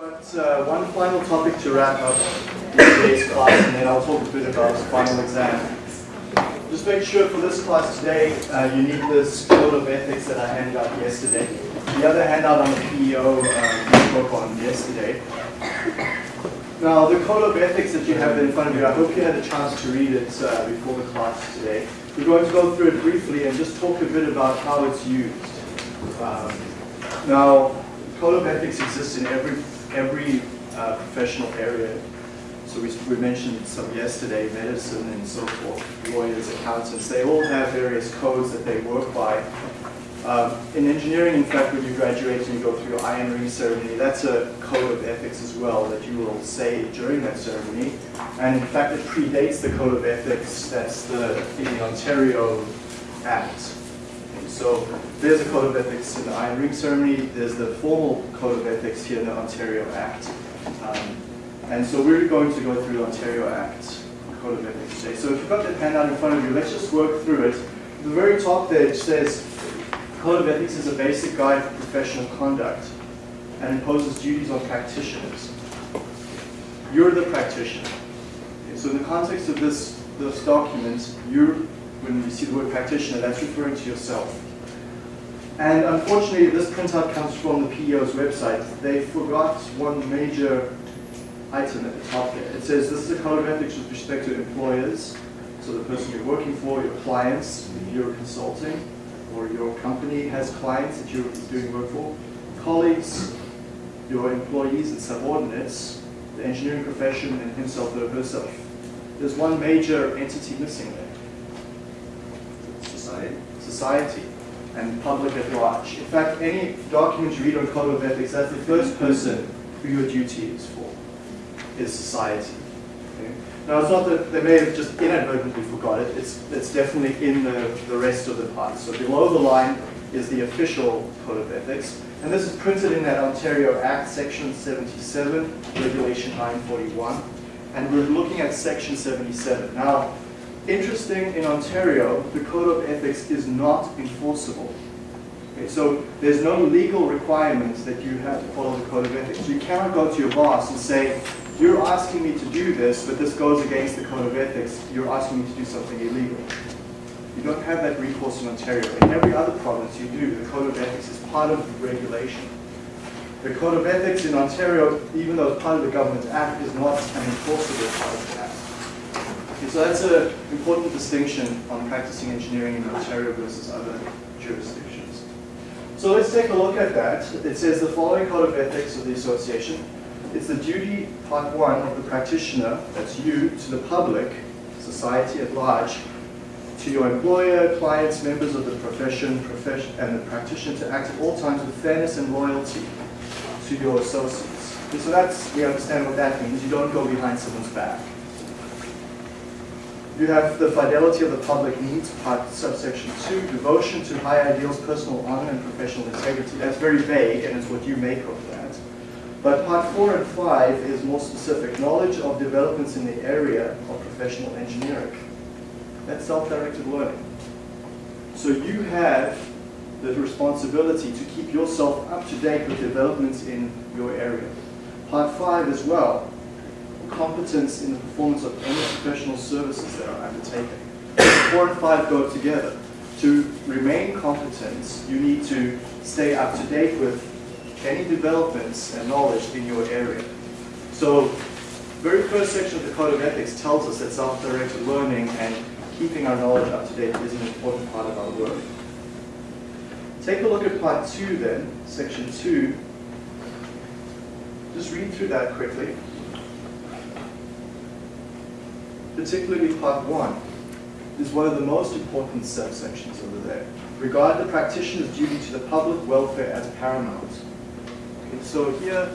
But uh, one final topic to wrap up today's class, and then I'll talk a bit about the final exam. Just make sure for this class today, uh, you need this code of ethics that I handed out yesterday. The other handout on the PEO uh, spoke on yesterday. Now, the code of ethics that you have in front of you, I hope you had a chance to read it uh, before the class today. We're going to go through it briefly and just talk a bit about how it's used. Um, now, code of ethics exists in every every uh, professional area. So we, we mentioned some yesterday, medicine and so forth, lawyers, accountants, they all have various codes that they work by. Um, in engineering, in fact, when you graduate and you go through your iron ring ceremony, that's a code of ethics as well that you will say during that ceremony. And in fact, it predates the code of ethics, that's the, in the Ontario Act. So there's a code of ethics in the Iron Ring ceremony. There's the formal code of ethics here in the Ontario Act. Um, and so we're going to go through the Ontario Act code of ethics today. So if you've got that handout in front of you, let's just work through it. At the very top there it says, Code of Ethics is a basic guide for professional conduct and imposes duties on practitioners. You're the practitioner. Okay, so in the context of this, this document, you're, when you see the word practitioner, that's referring to yourself. And unfortunately, this printout comes from the PEO's website. They forgot one major item at the top there. It says this is a code of ethics with respect to employers, so the person you're working for, your clients, if you're consulting, or your company has clients that you're doing work for, colleagues, your employees and subordinates, the engineering profession and himself or herself. There's one major entity missing there. Society. Society and public at large. In fact, any document you read on code of ethics, that's the first person who your duty is for, is society. Okay? Now, it's not that they may have just inadvertently forgot it, it's, it's definitely in the, the rest of the parts. So below the line is the official code of ethics, and this is printed in that Ontario Act, section 77, regulation 941, and we're looking at section 77. Now, interesting, in Ontario, the Code of Ethics is not enforceable. Okay, so there's no legal requirement that you have to follow the Code of Ethics. You cannot go to your boss and say, you're asking me to do this, but this goes against the Code of Ethics. You're asking me to do something illegal. You don't have that recourse in Ontario. In every other province you do. The Code of Ethics is part of the regulation. The Code of Ethics in Ontario, even though it's part of the Government Act, is not an enforceable part of the Act. Okay, so that's an important distinction on practicing engineering in Ontario versus other jurisdictions. So let's take a look at that. It says the following Code of Ethics of the Association. It's the duty, part one, of the practitioner, that's you, to the public, society at large, to your employer, clients, members of the profession, profession, and the practitioner to act at all times with fairness and loyalty to your associates. Okay, so that's, we understand what that means. You don't go behind someone's back. You have the fidelity of the public needs, part subsection 2, devotion to high ideals, personal honor, and professional integrity. That's very vague, and it's what you make of that. But part 4 and 5 is more specific, knowledge of developments in the area of professional engineering. That's self-directed learning. So you have the responsibility to keep yourself up to date with developments in your area. Part 5 as well, competence in the performance of any professional services that are undertaken. Four and five go together. To remain competent, you need to stay up to date with any developments and knowledge in your area. So, very first section of the Code of Ethics tells us that self-directed learning and keeping our knowledge up to date is an important part of our work. Take a look at part two then, section two. Just read through that quickly particularly part one, is one of the most important subsections over there. Regard the practitioner's duty to the public welfare as paramount. So here,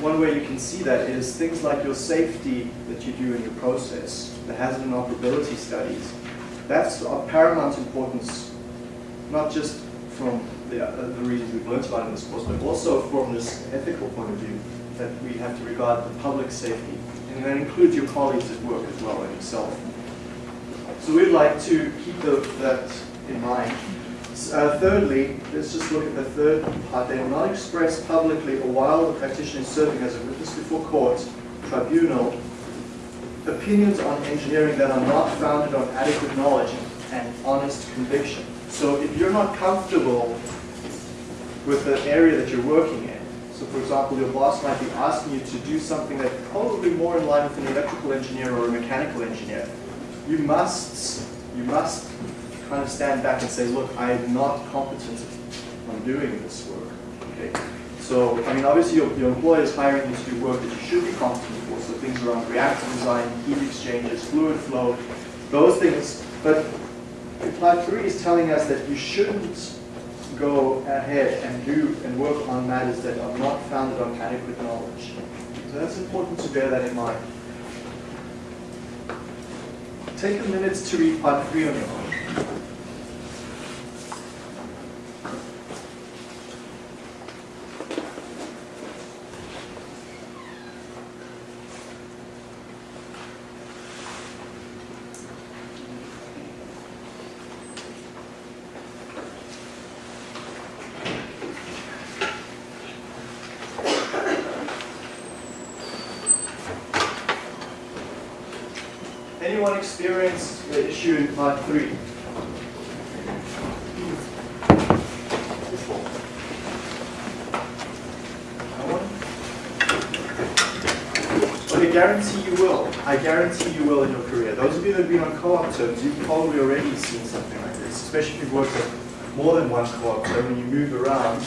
one way you can see that is things like your safety that you do in your process, the hazard and operability studies. That's of paramount importance, not just from the, uh, the reasons we've learned about in this course, but also from this ethical point of view, that we have to regard the public safety and that includes your colleagues at work as well and yourself. So we'd like to keep the, that in mind. Uh, thirdly, let's just look at the third part. They will not express publicly or while the practitioner is serving as a witness before court, tribunal, opinions on engineering that are not founded on adequate knowledge and honest conviction. So if you're not comfortable with the area that you're working in, so for example, your boss might be asking you to do something that's probably more in line with an electrical engineer or a mechanical engineer, you must, you must kind of stand back and say, look, I am not competent on doing this work. Okay? So, I mean, obviously your, your employer is hiring you to do work that you should be competent for, so things around reactor design, heat exchangers, fluid flow, those things. But Part 3 is telling us that you shouldn't go ahead and do and work on matters that are not founded on adequate knowledge. So that's important to bear that in mind. Take a minute to read part 3 on your own. Anyone experienced part three? No one? Okay, guarantee you will. I guarantee you will in your career. Those of you that have been on co-op terms, you've probably already seen something like this, especially if you've worked at more than one co-op term and you move around.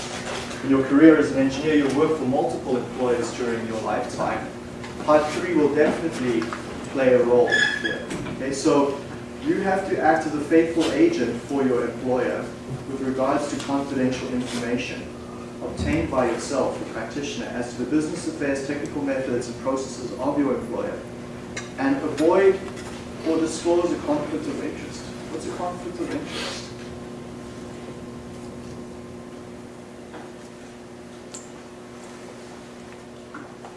In your career as an engineer, you'll work for multiple employers during your lifetime. Part three will definitely play a role here. Okay, so you have to act as a faithful agent for your employer with regards to confidential information obtained by yourself, the practitioner, as to the business affairs, technical methods, and processes of your employer, and avoid or disclose a conflict of interest. What's a conflict of interest?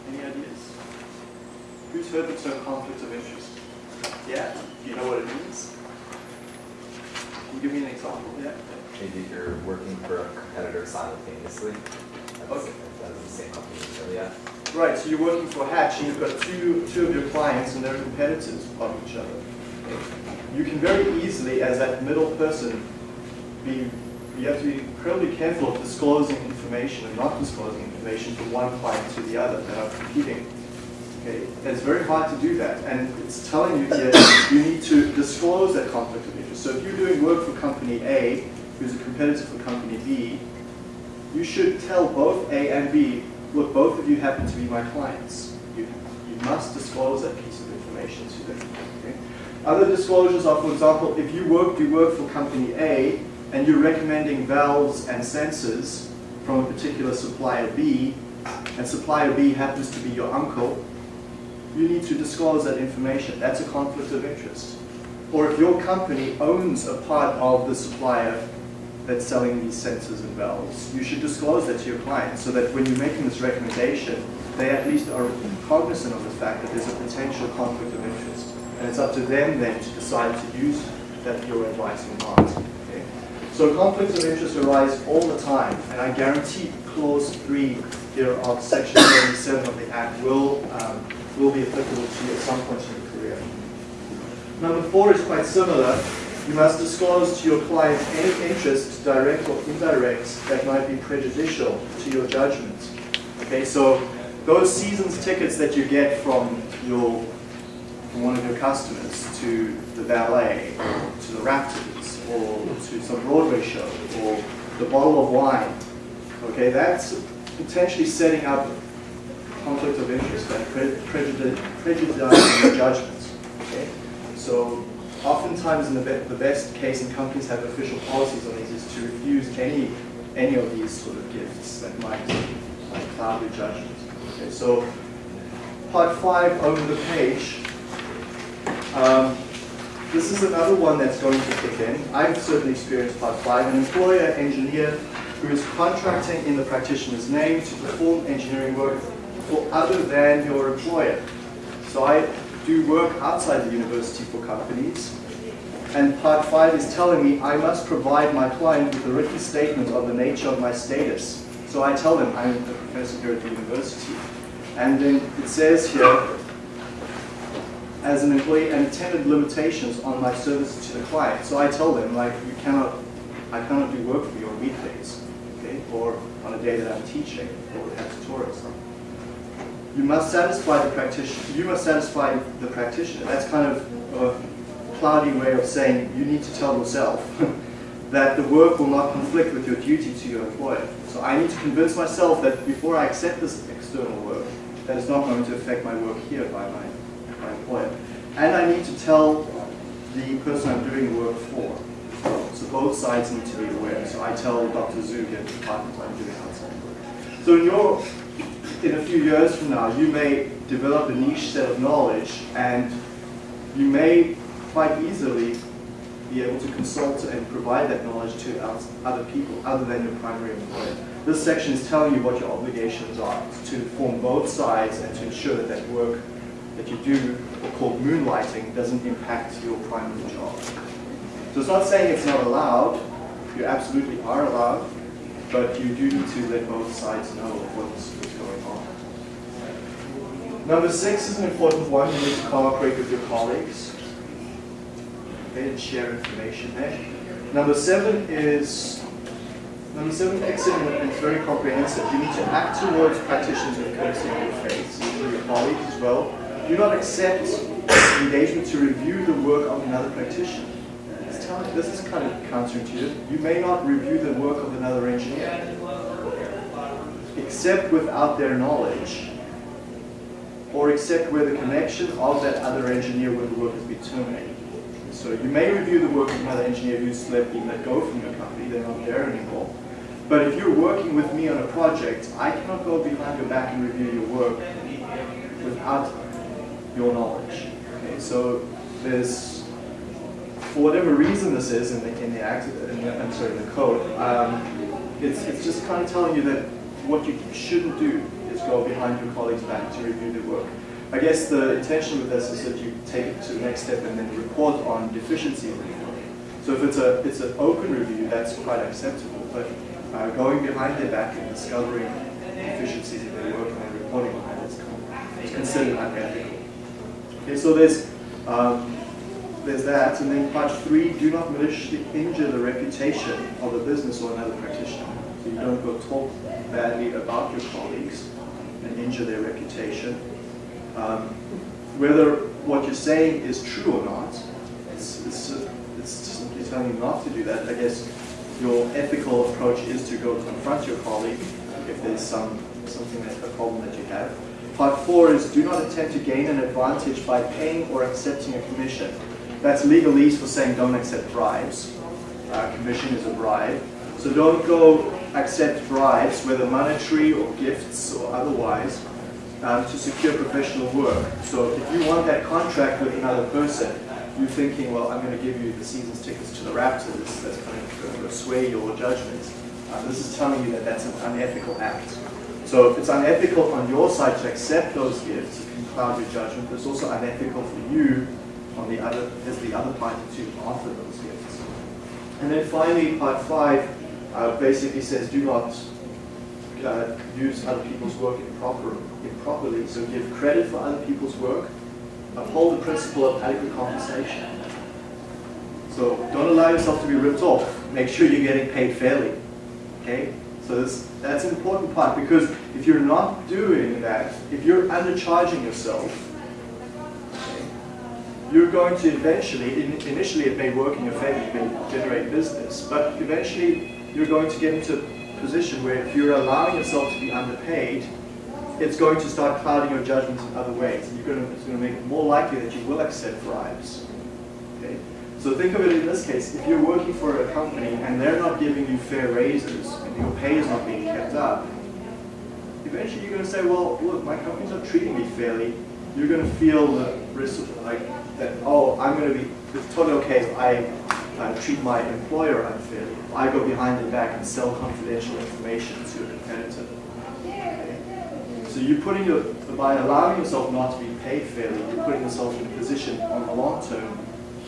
Any ideas? Who's heard the term conflict of interest? Yeah? Do you know what it means? Can you give me an example? Yeah? Maybe if you're working for a competitor simultaneously. That's, Okay. that's the same company, so yeah. Right, so you're working for Hatch and you've got two, two of your clients and they're competitors of each other. You can very easily, as that middle person, be, you have to be incredibly careful of disclosing information and not disclosing information from one client to the other that are competing. Okay, and it's very hard to do that, and it's telling you here you need to disclose that conflict of interest. So if you're doing work for company A, who's a competitor for company B, you should tell both A and B, look, both of you happen to be my clients. You, you must disclose that piece of information to them. Okay? Other disclosures are, for example, if you work, you work for company A and you're recommending valves and sensors from a particular supplier B, and supplier B happens to be your uncle, you need to disclose that information. That's a conflict of interest. Or if your company owns a part of the supplier that's selling these sensors and valves, you should disclose that to your client so that when you're making this recommendation, they at least are cognizant of the fact that there's a potential conflict of interest. And it's up to them then to decide to use that your advice or not. Okay? So conflicts of interest arise all the time, and I guarantee clause 3 here of section 77 of the Act will, um, will be applicable to you at some point in your career. Number four is quite similar. You must disclose to your client any interest, direct or indirect, that might be prejudicial to your judgment. Okay, so those seasons tickets that you get from your from one of your customers to the ballet, to the Raptors, or to some Broadway show, or the bottle of wine. Okay, that's potentially setting up conflict of interest and prejudice, prejudicing your judgment. Okay, so oftentimes in the, be the best case, and companies have official policies on these, is to refuse any any of these sort of gifts that might, might cloud your judgment. Okay, so part five over the page. Um, this is another one that's going to kick in. I've certainly experienced part five. An employer engineer who is contracting in the practitioner's name to perform engineering work for other than your employer. So I do work outside the university for companies, And part five is telling me I must provide my client with a written statement of the nature of my status. So I tell them I'm a professor here at the university. And then it says here, as an employee and attended limitations on my services to the client. So I tell them like you cannot, I cannot do work for you on weekdays, okay, or on a day that I'm teaching or have tutorials. You must satisfy the practitioner. You must satisfy the practitioner. That's kind of a cloudy way of saying you need to tell yourself that the work will not conflict with your duty to your employer. So I need to convince myself that before I accept this external work, that it's not going to affect my work here by my my employer. And I need to tell the person I'm doing the work for. So both sides need to be aware. So I tell Dr. Zug and the department I'm doing outside work. So in your, in a few years from now, you may develop a niche set of knowledge and you may quite easily be able to consult and provide that knowledge to other people other than your primary employer. This section is telling you what your obligations are to inform both sides and to ensure that that work that you do, called moonlighting, doesn't impact your primary job. So it's not saying it's not allowed, you absolutely are allowed, but you do need to let both sides know on. Number six is an important one, you need to cooperate with your colleagues okay, and share information there. Number seven is Number seven, excellent and it's very comprehensive. You need to act towards practitioners with courtesy and good faith, your colleagues as well do not accept engagement to review the work of another practitioner. This is kind of counterintuitive. You may not review the work of another engineer, except without their knowledge, or except where the connection of that other engineer with the work has been terminated. So you may review the work of another engineer who's let, been let go from your company, they're not there anymore. But if you're working with me on a project, I cannot go behind your back and review your work without your knowledge. Okay, so there's, for whatever reason this is in the in the act, in the, I'm sorry, in the code, um, it's it's just kind of telling you that what you shouldn't do go behind your colleague's back to review their work. I guess the intention with this is that you take it to the next step and then report on deficiencies in the work. So if it's a it's an open review, that's quite acceptable. But uh, going behind their back and discovering deficiencies in their work and then reporting on that is considered unethical. Okay, so there's um, there's that, and then part three: do not maliciously injure the reputation of a business or another practitioner. So you don't go talk badly about your colleagues injure their reputation. Um, whether what you're saying is true or not, it's, it's, it's simply telling you not to do that. I guess your ethical approach is to go confront your colleague if there's some something that a problem that you have. Part four is do not attempt to gain an advantage by paying or accepting a commission. That's legalese for saying don't accept bribes. Uh, commission is a bribe. So don't go accept bribes, whether monetary or gifts or otherwise, um, to secure professional work. So if you want that contract with another person, you're thinking, well, I'm going to give you the season's tickets to the Raptors. That's going to sway your judgment. Uh, this is telling you that that's an unethical act. So if it's unethical on your side to accept those gifts, it can cloud your judgment. It's also unethical for you on the other, as the other party to offer those gifts. And then finally, part five uh, basically says do not uh, use other people's work improper, improperly. So give credit for other people's work. Uphold the principle of adequate compensation. So don't allow yourself to be ripped off. Make sure you're getting paid fairly. Okay? So this, that's an important part because if you're not doing that, if you're undercharging yourself, you're going to eventually, in, initially it may work in your favor, you may generate business, but eventually you're going to get into a position where if you're allowing yourself to be underpaid, it's going to start clouding your judgment in other ways. You're going to, it's going to make it more likely that you will accept bribes. Okay? So think of it in this case, if you're working for a company and they're not giving you fair raises and your pay is not being kept up, eventually you're going to say, well, look, my company's not treating me fairly. You're going to feel the risk of like that, oh, I'm going to be, it's totally okay if I uh, treat my employer unfairly. I go behind their back and sell confidential information to a competitor. So you're putting your, by allowing yourself not to be paid fairly, you're putting yourself in a position on the long term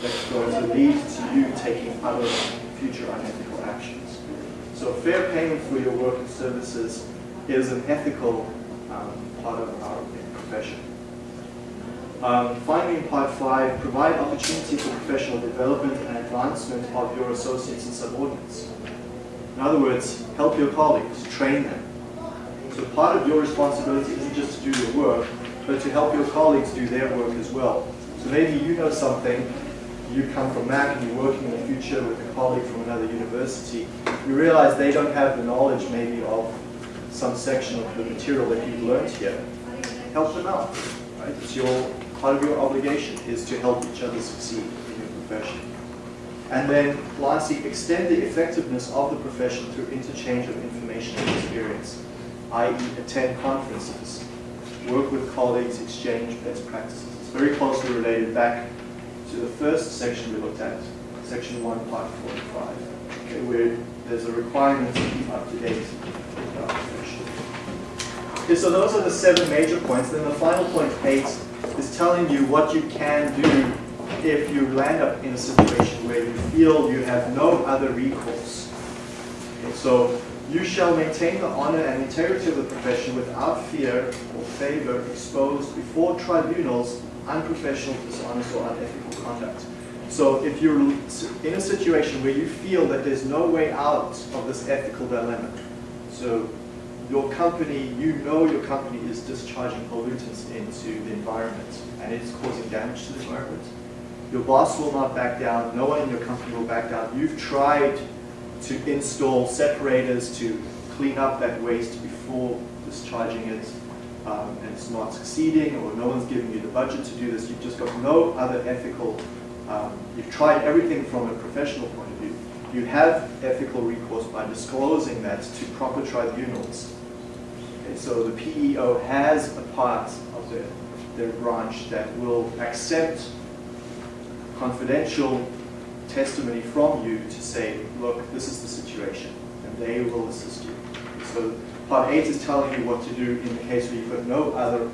that's going to lead to you taking other future unethical actions. So fair payment for your work and services is an ethical um, part of our profession. Um, finally, in part five, provide opportunity for professional development and advancement of your associates and subordinates. In other words, help your colleagues, train them. So part of your responsibility isn't just to do your work, but to help your colleagues do their work as well. So maybe you know something, you come from Mac and you're working in the future with a colleague from another university, you realize they don't have the knowledge maybe of some section of the material that you've learned here. Help them out, right? It's your part of your obligation is to help each other succeed in your profession. And then lastly, extend the effectiveness of the profession through interchange of information and experience, i.e. attend conferences, work with colleagues, exchange best practices. It's very closely related back to the first section we looked at, section 1, part 45, okay, where there's a requirement to keep up to date with our profession. Okay, so those are the seven major points. Then the final point, eight, telling you what you can do if you land up in a situation where you feel you have no other recourse. Okay, so you shall maintain the honor and integrity of the profession without fear or favor exposed before tribunals unprofessional, dishonest, or unethical conduct. So if you're in a situation where you feel that there's no way out of this ethical dilemma, so your company, you know your company is discharging pollutants into the environment and it's causing damage to the environment, your boss will not back down, no one in your company will back down. You've tried to install separators to clean up that waste before discharging it um, and it's not succeeding or no one's giving you the budget to do this. You've just got no other ethical, um, you've tried everything from a professional point of view. You have ethical recourse by disclosing that to proper tribunals. Okay, so the PEO has a part of their, their branch that will accept confidential testimony from you to say, look, this is the situation, and they will assist you. So part eight is telling you what to do in the case where you've got no other,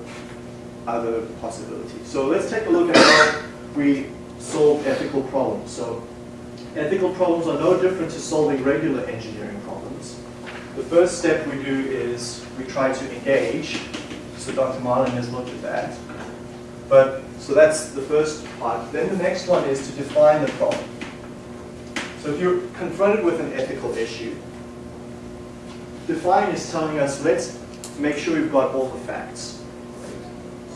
other possibility. So let's take a look at how we solve ethical problems. So ethical problems are no different to solving regular engineering problems. The first step we do is we try to engage. So Dr. Marlin has looked at that. But so that's the first part. Then the next one is to define the problem. So if you're confronted with an ethical issue, define is telling us let's make sure we've got all the facts.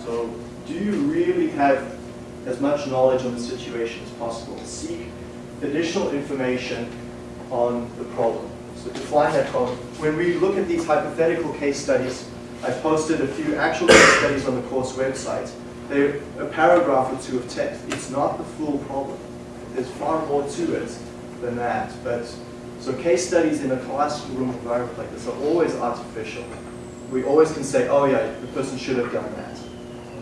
So do you really have as much knowledge on the situation as possible? Seek additional information on the problem. So define that problem. When we look at these hypothetical case studies, I've posted a few actual case studies on the course website. They're a paragraph or two of text. It's not the full problem. There's far more to it than that. But so case studies in a classroom environment like this are always artificial. We always can say, oh yeah, the person should have done that.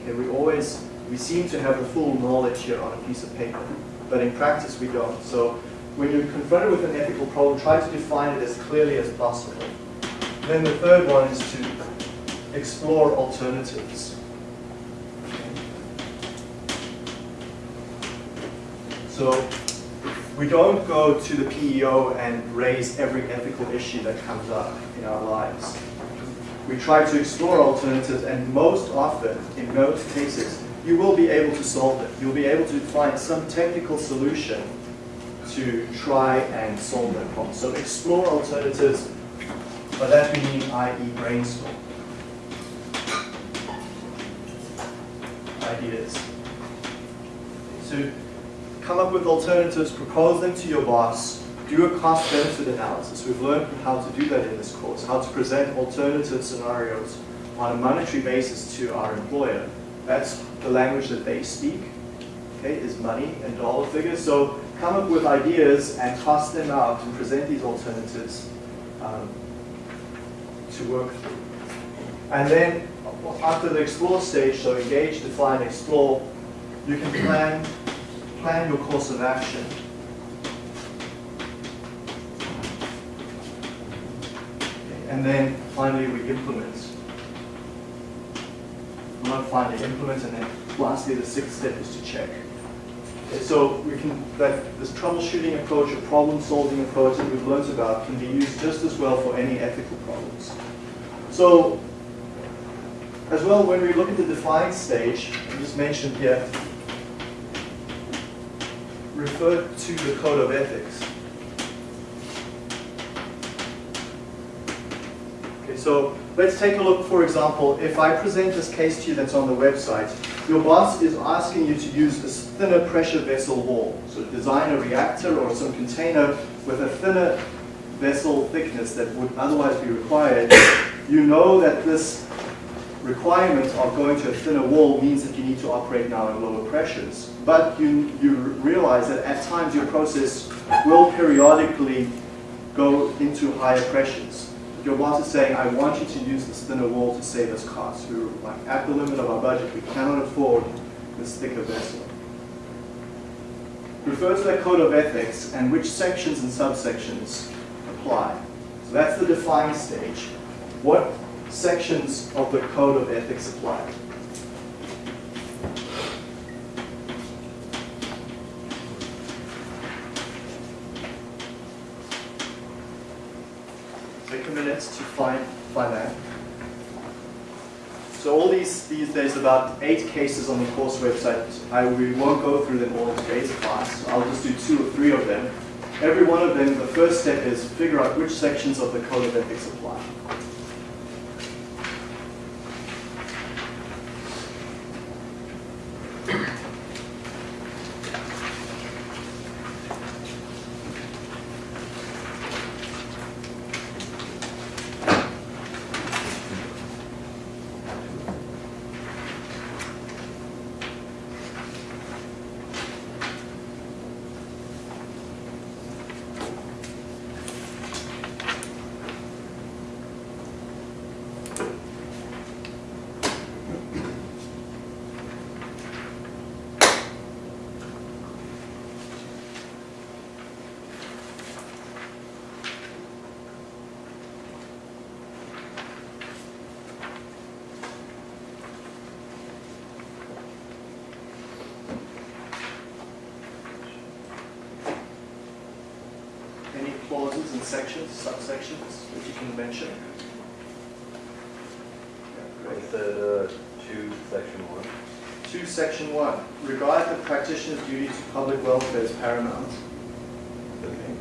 Okay, we always, we seem to have the full knowledge here on a piece of paper, but in practice we don't. So when you're confronted with an ethical problem, try to define it as clearly as possible. Then the third one is to explore alternatives. So we don't go to the PEO and raise every ethical issue that comes up in our lives. We try to explore alternatives and most often, in most cases, you will be able to solve it. You'll be able to find some technical solution to try and solve that problem. So explore alternatives, by that we mean i.e. brainstorm. Ideas. So come up with alternatives, propose them to your boss, do a cost-benefit analysis. We've learned how to do that in this course, how to present alternative scenarios on a monetary basis to our employer. That's the language that they speak, okay, is money and dollar figures. So come up with ideas and cost them out and present these alternatives um, to work through. And then after the explore stage, so engage, define, explore, you can plan plan your course of action. And then finally we implement. Well, not finally implement, and then lastly the sixth step is to check. So we can, that this troubleshooting approach or problem-solving approach that we've learned about can be used just as well for any ethical problems. So, as well, when we look at the define stage, I just mentioned here, refer to the code of ethics. Okay, so let's take a look, for example, if I present this case to you that's on the website, your boss is asking you to use a thinner pressure vessel wall. So design a reactor or some container with a thinner vessel thickness that would otherwise be required. You know that this requirement of going to a thinner wall means that you need to operate now at lower pressures. But you, you realize that at times your process will periodically go into higher pressures. Your boss is saying, I want you to use this thinner wall to save us costs. We're like at the limit of our budget. We cannot afford this thicker vessel. Refer to that code of ethics and which sections and subsections apply. So that's the define stage. What sections of the code of ethics apply? Take a minute to find, find that. So all these, these, there's about eight cases on the course website. I, we won't go through them all in today's class. I'll just do two or three of them. Every one of them, the first step is figure out which sections of the code of ethics apply. Any clauses and sections, subsections that you can mention? Yeah, great. With uh, two, section one. Two, section one, regard the practitioner's duty to public welfare as paramount. Okay.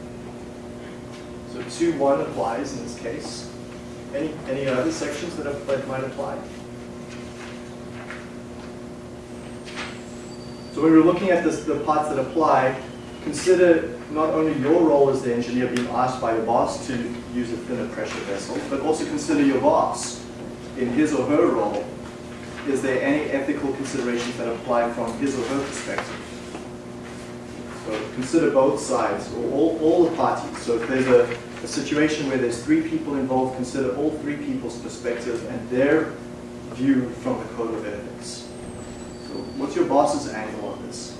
So two, one applies in this case. Any, any other sections that, have- that might apply? So when we're looking at this, the parts that apply, consider not only your role as the engineer being asked by your boss to use a thinner pressure vessel, but also consider your boss in his or her role. Is there any ethical considerations that apply from his or her perspective? So consider both sides, or all, all the parties. So if there's a, a situation where there's three people involved, consider all three people's perspective and their view from the code of ethics. So what's your boss's angle on this?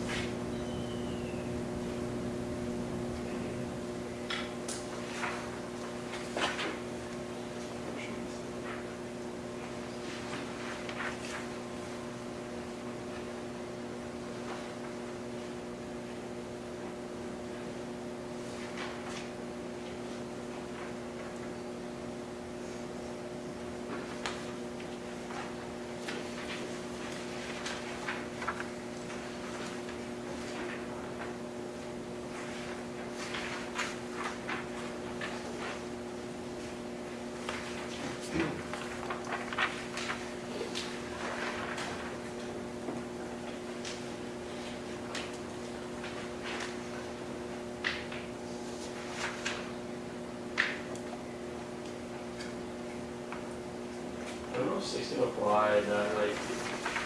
Sixteen apply that like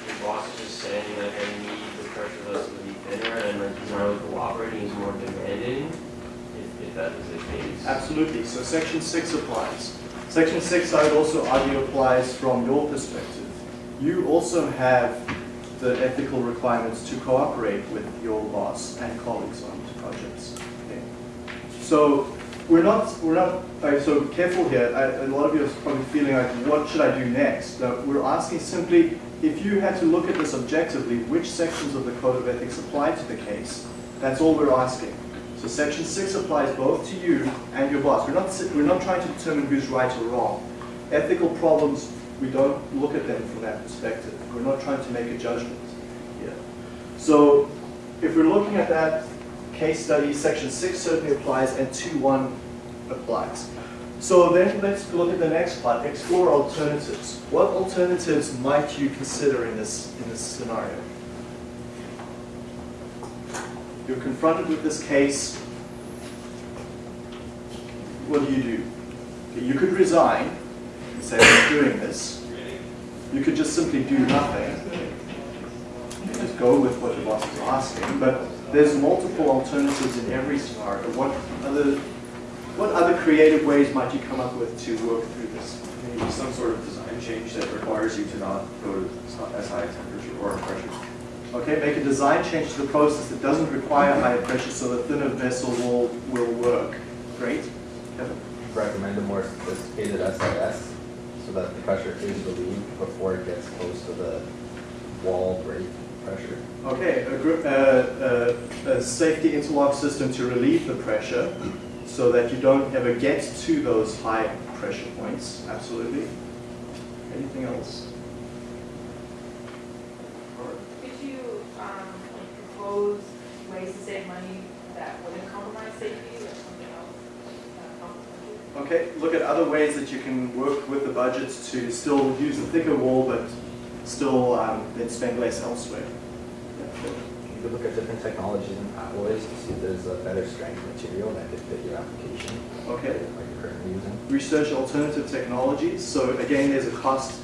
your boss is just saying like I need the pressure vessel to be thinner and like he's not really cooperating, he's more demanding. If, if that is the case. Absolutely. So section six applies. Section six, I would also argue, applies from your perspective. You also have the ethical requirements to cooperate with your boss and colleagues on projects. Okay. So we're not, we're not, so careful here, I, a lot of you are probably feeling like, what should I do next? Uh, we're asking simply, if you had to look at this objectively, which sections of the Code of Ethics apply to the case? That's all we're asking. So section six applies both to you and your boss. We're not, we're not trying to determine who's right or wrong. Ethical problems, we don't look at them from that perspective. We're not trying to make a judgment here. So if we're looking at that case study, section six certainly applies and two one applies. So then let's look at the next part, explore alternatives. What alternatives might you consider in this, in this scenario? You're confronted with this case, what do you do? You could resign and say, I'm doing this. You could just simply do nothing. You just go with what your boss is asking, but there's multiple alternatives in every scenario. What other, what other creative ways might you come up with to work through this? Maybe some sort of design change that requires you to not go to as high a temperature or pressure. Okay, make a design change to the process that doesn't require higher pressure so the thinner vessel will, will work. Great. Kevin? Recommend a more sophisticated SIS so that the pressure is relieved before it gets close to the wall break pressure. Okay, a, uh, uh, a safety interlock system to relieve the pressure so that you don't ever get to those high pressure points. Absolutely. Anything else? Could you um, propose ways to save money that wouldn't compromise safety or something else? uh. Okay, look at other ways that you can work with the budget to still use a thicker wall but still um, then spend less elsewhere. Yeah. You could look at different technologies and alloys to see if there's a better strength material that could fit your application, Okay. like you're currently using. research alternative technologies. So again, there's a cost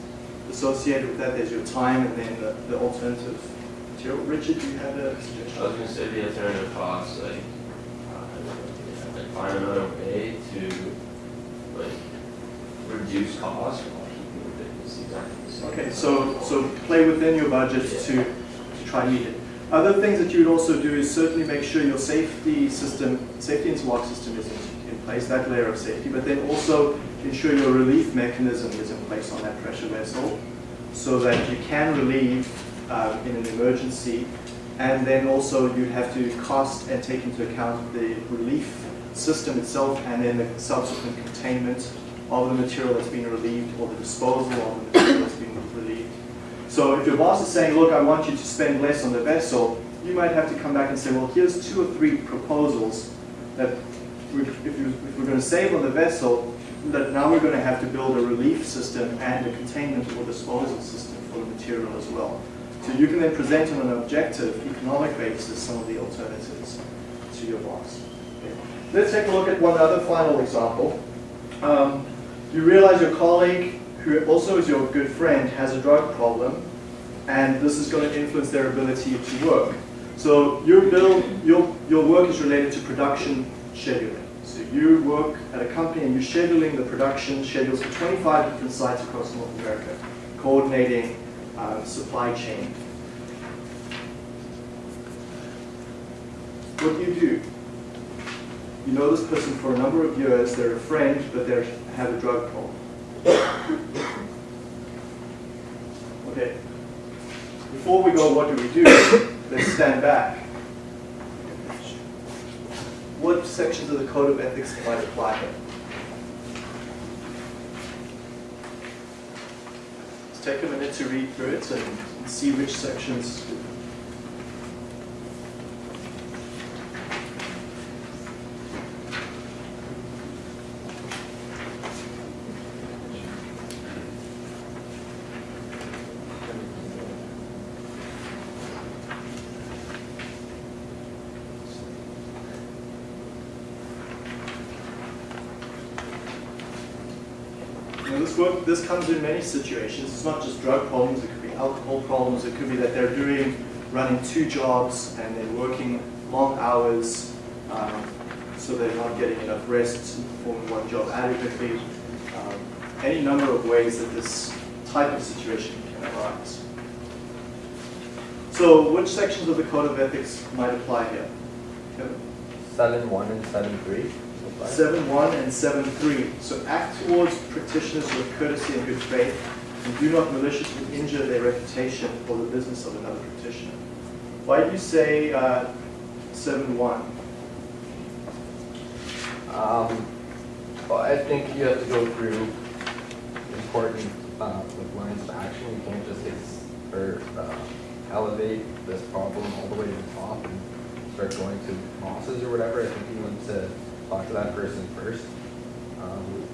associated with that. There's your time and then the, the alternative material. Richard, do you have a I was gonna say the alternative costs, like, uh, like find another way to, like, reduce costs while keeping the business exactly the same. Okay, so, so play within your budget to, to try and meet it. Other things that you would also do is certainly make sure your safety system, safety interlock system is in, place, that layer of safety, but then also ensure your relief mechanism is in place on that pressure vessel so that you can relieve um, in an emergency. And then also you have to cost and take into account the relief system itself and then the subsequent containment of the material that's being relieved or the disposal of the material that's being relieved. So if your boss is saying, look, I want you to spend less on the vessel, you might have to come back and say, well, here's two or three proposals that if, if we're going to save on the vessel, that now we're going to have to build a relief system and a containment or disposal system for the material as well. So you can then present on an objective, economic basis, some of the alternatives to your boss. Okay. Let's take a look at one other final example. Um, you realize your colleague, who also is your good friend, has a drug problem, and this is going to influence their ability to work. So your bill, your, your work is related to production scheduling. So you work at a company and you're scheduling the production schedules for 25 different sites across North America, coordinating uh, supply chain. What do you do? You know this person for a number of years, they're a friend, but they have a drug problem. Okay. Before we go, what do we do? Let's stand back. What sections of the Code of Ethics might apply here? Let's take a minute to read through it and see which sections You know, this comes in many situations. It's not just drug problems. It could be alcohol problems. It could be that they're doing, running two jobs and they're working long hours, um, so they're not getting enough rest to perform one job adequately. Um, any number of ways that this type of situation can arise. So, which sections of the Code of Ethics might apply here? Kevin? Seven one and seven three Seven one and seven three. So act towards petitioners with courtesy and good faith, and do not maliciously injure their reputation or the business of another petitioner. Why do you say uh, seven one? Um, well, I think you have to go through important, uh, like lines of action. You can't just or, uh, elevate this problem all the way to the top and start going to bosses or whatever. I think you want to talk to that person first. Um,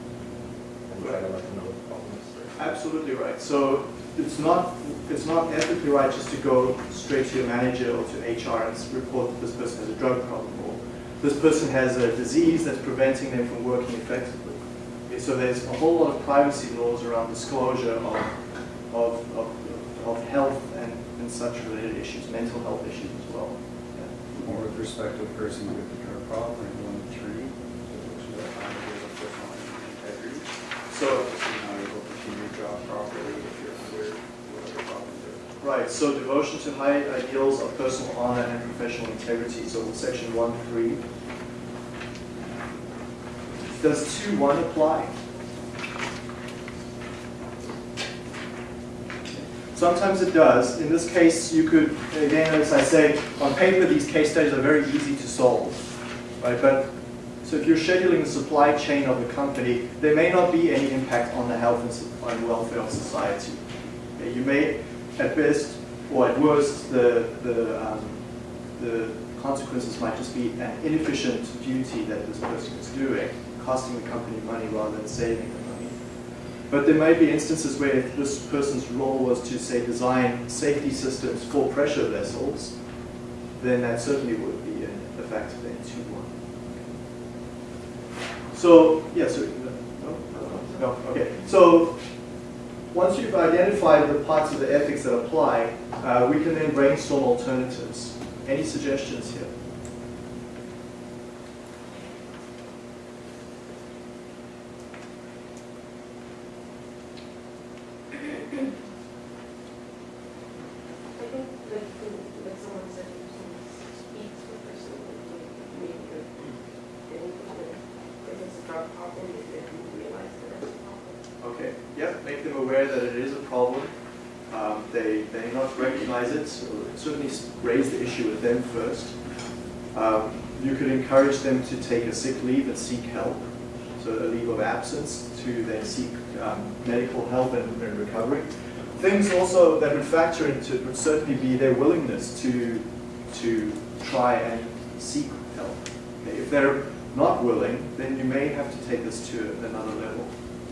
and try to know the problem. Absolutely right. So it's not it's not ethically right just to go straight to your manager or to HR and report that this person has a drug problem or this person has a disease that's preventing them from working effectively. Okay, So there's a whole lot of privacy laws around disclosure of of, of, of health and, and such related issues, mental health issues as well. Yeah. Or with respect to the person with a drug problem, and one three, which is a kind of a personal integrity. So Obviously not able to do your job properly if you're under whatever problem Right, so devotion to high ideals of personal honor and professional integrity, so section one, three. Does two, one apply? Sometimes it does. In this case, you could, again, as I say, on paper, these case studies are very easy to solve, right? But, so if you're scheduling the supply chain of the company, there may not be any impact on the health and welfare of society. You may, at best, or at worst, the, the, um, the consequences might just be an inefficient duty that this person is doing, costing the company money rather than saving the money. But there may be instances where this person's role was to, say, design safety systems for pressure vessels, then that certainly would be a, a factor then too. So, yes, yeah, no, no, no, okay. So, once you've identified the parts of the ethics that apply, uh, we can then brainstorm alternatives. Any suggestions here? I think like, the- like someone said, if someone speaks to a person, like, maybe they're, they need to, if it's a drug problem, if they don't realize that it's a problem. Okay, yep, make them aware that it is a problem. Um, They they may recognize it, so certainly raise the issue with them first. Um, You could encourage them to take a sick leave and seek help, so a leave of absence to then seek um, medical help and and recovery. Things also that would factor into it would certainly be their willingness to, to try and seek help. Okay, If they're not willing, then you may have to take this to another level.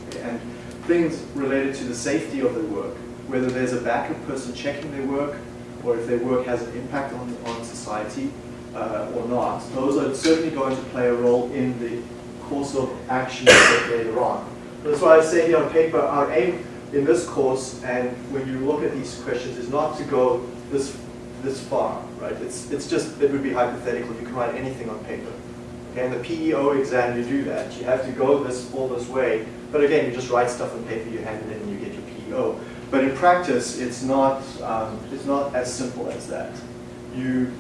Okay, And things related to the safety of their work, whether there's a backup person checking their work, or if their work has an impact on, on society uh, or not, those are certainly going to play a role in the course of action later on. That's why I say here on paper, our aim in this course, and when you look at these questions, is not to go this this far, right? It's it's just it would be hypothetical. if You can write anything on paper. Okay, and the PEO exam, you do that. You have to go this all this way. But again, you just write stuff on paper, you hand it in, and you get your PEO. But in practice, it's not um, it's not as simple as that. You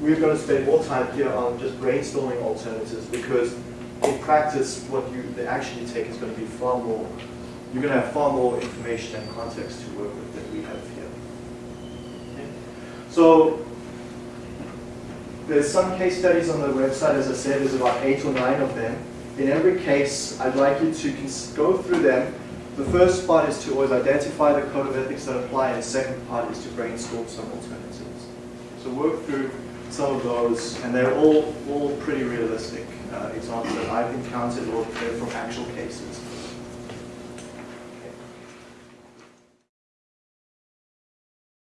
we're going to spend more time here on just brainstorming alternatives because in practice, what you the action you take is going to be far more. You're going to have far more information and context to work with than we have here. So there's some case studies on the website, as I said, there's about eight or nine of them. In every case, I'd like you to go through them. The first part is to always identify the code of ethics that apply, and the second part is to brainstorm some alternatives. So work through some of those, and they're all, all pretty realistic uh, examples that I've encountered or from actual cases.